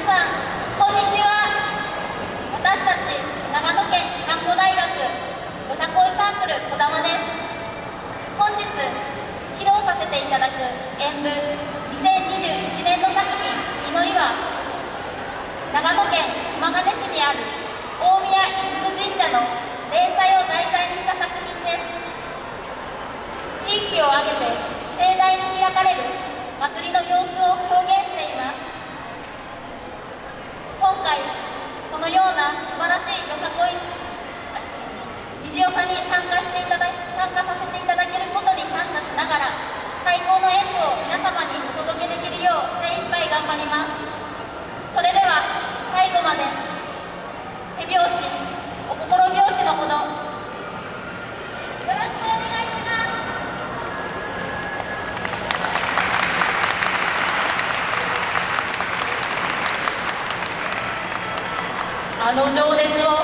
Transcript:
さんこんにちは。私たち長野県看護大学よさこいサークルこだまです。本日披露させていただく演舞2021年の作品「祈りは」長野県熊谷市にある大宮五十鈴神社の霊祭を題材にした作品です。地域を挙げて盛大に開かれる祭りの様子をあの情熱を